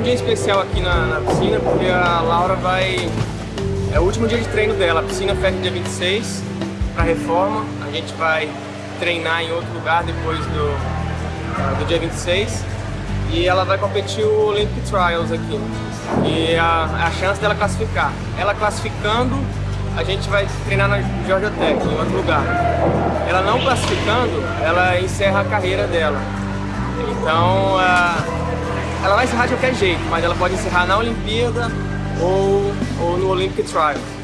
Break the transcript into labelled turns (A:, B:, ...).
A: um dia especial aqui na, na, piscina, porque a Laura vai... É o último dia de treino dela, a piscina fecha dia 26 para reforma. A gente vai treinar em outro lugar depois do, do dia 26. E ela vai competir o Olympic Trials aqui. E a, a chance dela classificar. Ela classificando, a gente vai treinar na Georgia Tech, em outro lugar. Ela não classificando, ela encerra a carreira dela. Então, uh, ela vai encerrar de qualquer jeito, mas ela pode encerrar na Olimpíada ou, ou no Olympic Trials.